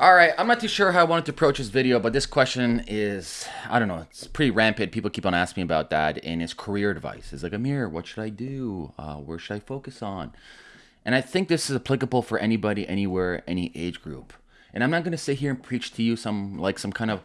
All right, I'm not too sure how I wanted to approach this video, but this question is, I don't know, it's pretty rampant. People keep on asking me about that, and it's career advice. It's like, Amir, what should I do? Uh, where should I focus on? And I think this is applicable for anybody, anywhere, any age group. And I'm not going to sit here and preach to you some, like some kind of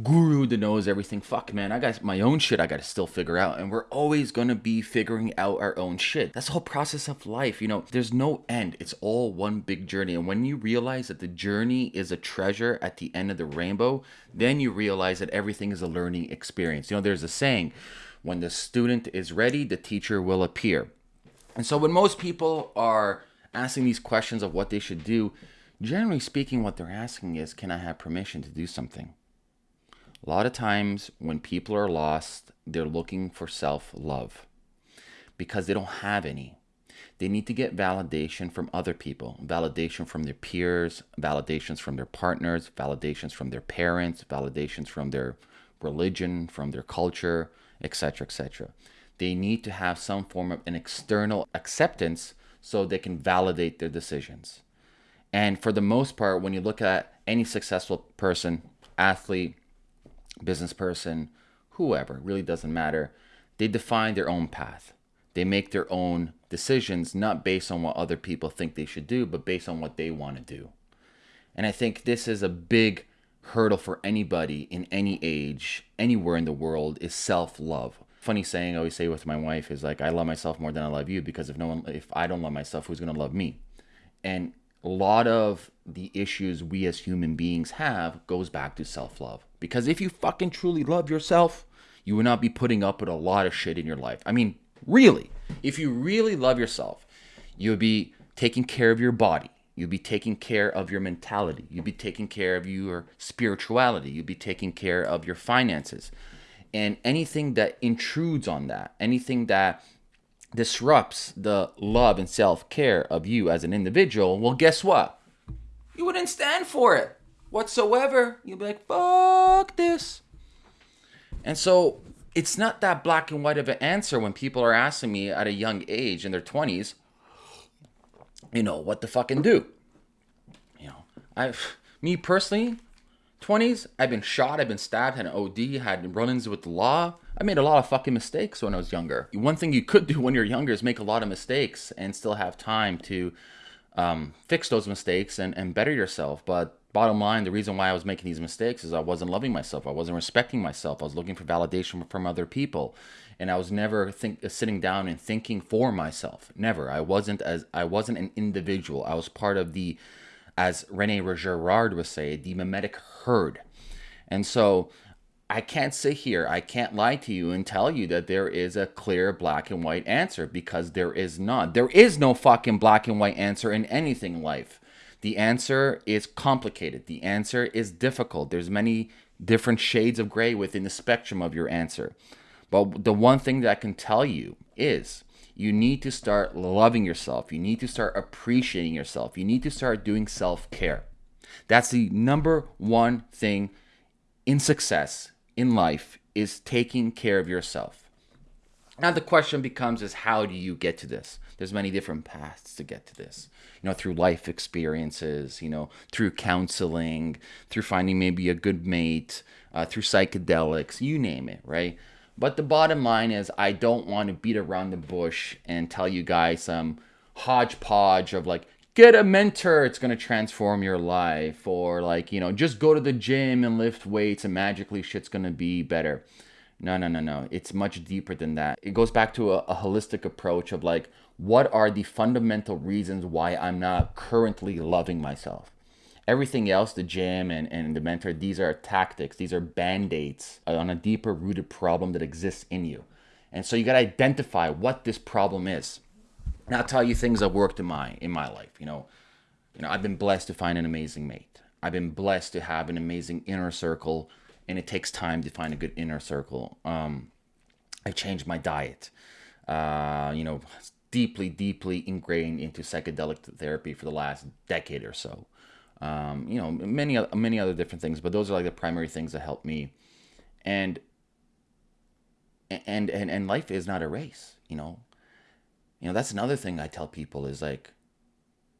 guru that knows everything. Fuck, man, I got my own shit I got to still figure out. And we're always going to be figuring out our own shit. That's the whole process of life. You know, there's no end. It's all one big journey. And when you realize that the journey is a treasure at the end of the rainbow, then you realize that everything is a learning experience. You know, there's a saying, when the student is ready, the teacher will appear. And so when most people are asking these questions of what they should do, generally speaking, what they're asking is, can I have permission to do something? A lot of times when people are lost, they're looking for self love because they don't have any. They need to get validation from other people, validation from their peers, validations from their partners, validations from their parents, validations from their religion, from their culture, etc., etc. They need to have some form of an external acceptance so they can validate their decisions. And for the most part, when you look at any successful person, athlete, business person, whoever, really doesn't matter. They define their own path. They make their own decisions, not based on what other people think they should do, but based on what they want to do. And I think this is a big hurdle for anybody in any age, anywhere in the world, is self-love. Funny saying I always say with my wife is like, I love myself more than I love you because if no one, if I don't love myself, who's gonna love me? And a lot of the issues we as human beings have goes back to self-love. Because if you fucking truly love yourself, you would not be putting up with a lot of shit in your life. I mean, really, if you really love yourself, you would be taking care of your body. You'd be taking care of your mentality. You'd be taking care of your spirituality. You'd be taking care of your finances. And anything that intrudes on that, anything that disrupts the love and self care of you as an individual, well, guess what? You wouldn't stand for it whatsoever. you'll be like, fuck this. And so it's not that black and white of an answer when people are asking me at a young age in their 20s, you know, what to fucking do. You know, I, me personally, 20s, I've been shot, I've been stabbed, had an OD, had run-ins with the law. I made a lot of fucking mistakes when I was younger. One thing you could do when you're younger is make a lot of mistakes and still have time to um, fix those mistakes and, and better yourself. But bottom line, the reason why I was making these mistakes is I wasn't loving myself. I wasn't respecting myself. I was looking for validation from other people. And I was never think, uh, sitting down and thinking for myself. Never. I wasn't as I wasn't an individual. I was part of the, as Rene Girard would say, the mimetic herd. And so I can't sit here, I can't lie to you and tell you that there is a clear black and white answer because there is not. There is no fucking black and white answer in anything in life. The answer is complicated. The answer is difficult. There's many different shades of gray within the spectrum of your answer. But the one thing that I can tell you is you need to start loving yourself. You need to start appreciating yourself. You need to start doing self-care. That's the number one thing in success in life is taking care of yourself. Now the question becomes is how do you get to this? There's many different paths to get to this. You know, through life experiences, you know, through counseling, through finding maybe a good mate, uh, through psychedelics, you name it, right? But the bottom line is I don't want to beat around the bush and tell you guys some hodgepodge of like, get a mentor it's going to transform your life or like you know just go to the gym and lift weights and magically shit's going to be better no no no no. It's much deeper than that. It goes back to a, a, holistic approach of like what are the fundamental reasons why i'm not currently loving myself? Everything else the gym and, and the mentor these are tactics. These are band-aids on a deeper rooted problem that exists in you. And so you got to identify what this problem is. And I'll tell you things that worked in my in my life. You know, you know, I've been blessed to find an amazing mate. I've been blessed to have an amazing inner circle, and it takes time to find a good inner circle. Um, I changed my diet. Uh, you know, deeply, deeply ingrained into psychedelic therapy for the last decade or so. Um, you know, many many other different things, but those are like the primary things that help me. And and and and life is not a race. You know, you know, that's another thing I tell people is like,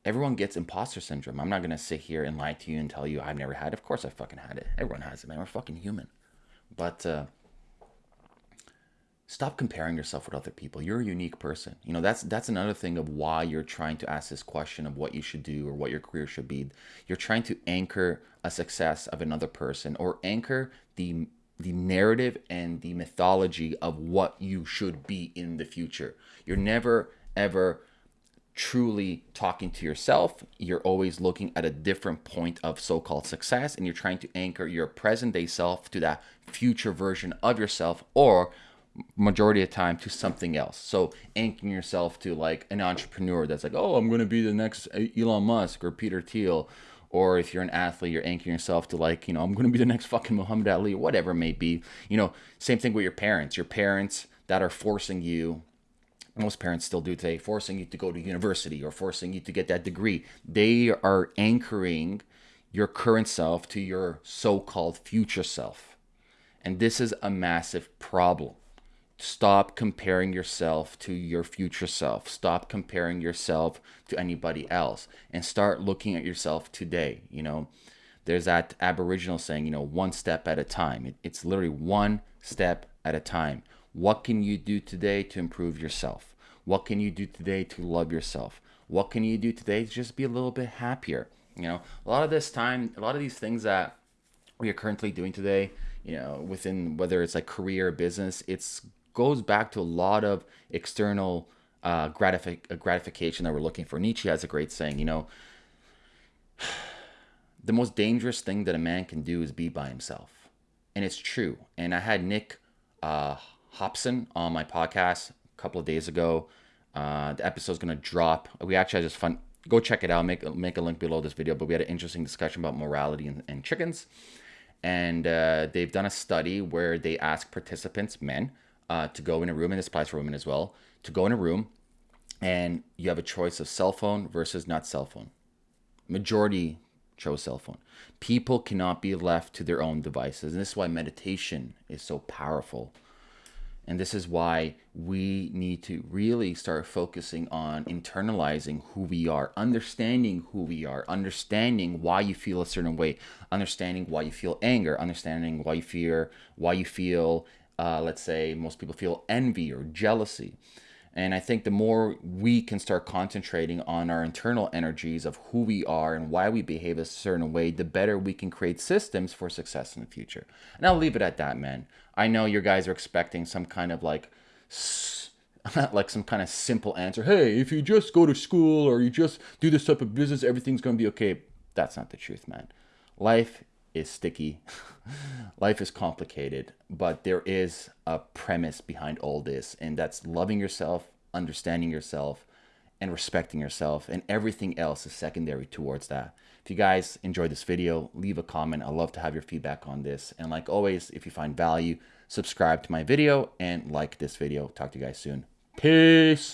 everyone gets imposter syndrome. I'm not going to sit here and lie to you and tell you I've never had it. Of course I fucking had it. Everyone has it, man. We're fucking human. But uh, stop comparing yourself with other people. You're a unique person. You know, that's that's another thing of why you're trying to ask this question of what you should do or what your career should be. You're trying to anchor a success of another person or anchor the the narrative and the mythology of what you should be in the future. You're never ever truly talking to yourself. You're always looking at a different point of so called success and you're trying to anchor your present day self to that future version of yourself or majority of time to something else. So anchoring yourself to like an entrepreneur that's like, oh, I'm going to be the next uh, Elon Musk or Peter Thiel. Or if you're an athlete, you're anchoring yourself to like, you know, I'm going to be the next fucking Muhammad Ali, whatever it may be. You know, same thing with your parents. Your parents that are forcing you most parents still do today, forcing you to go to university or forcing you to get that degree. They are anchoring your current self to your so called future self. And this is a massive problem. Stop comparing yourself to your future self. Stop comparing yourself to anybody else and start looking at yourself today. You know, there's that Aboriginal saying, you know, one step at a time. it's literally one step at a time. What can you do today to improve yourself? What can you do today to love yourself? What can you do today to just be a little bit happier? You know, a lot of this time, a lot of these things that we are currently doing today, you know, within whether it's like career or business, it's goes back to a lot of external uh, gratific- gratification that we're looking for. Nietzsche has a great saying, you know, the most dangerous thing that a man can do is be by himself. And it's true. And I had Nick uh, Hobson on my podcast a couple of days ago. Uh, the episode's gonna drop. We actually just fun. Go check it out. Make make a link below this video. But we had an interesting discussion about morality and, and chickens, and uh, they've done a study where they ask participants, men, uh, to go in a room, and this applies for women as well, to go in a room, and you have a choice of cell phone versus not cell phone. Majority chose cell phone. People cannot be left to their own devices, and this is why meditation is so powerful and this is why we need to really start focusing on internalizing who we are, understanding who we are, understanding why you feel a certain way, understanding why you feel anger, understanding why you fear, why you feel, uh, let's say, most people feel envy or jealousy. And I think the more we can start concentrating on our internal energies of who we are and why we behave a certain way, the better we can create systems for success in the future. And I'll leave it at that, man. I know you guys are expecting some kind of like, not like some kind of simple answer. Hey, if you just go to school or you just do this type of business, everything's going to be okay. That's not the truth, man. Life is sticky. Life is complicated, but there is a premise behind all this, and that's loving yourself, understanding yourself, and respecting yourself, and everything else is secondary towards that. If you guys enjoyed this video, leave a comment. i love to have your feedback on this. And like always, if you find value, subscribe to my video and like this video. Talk to you guys soon. Peace.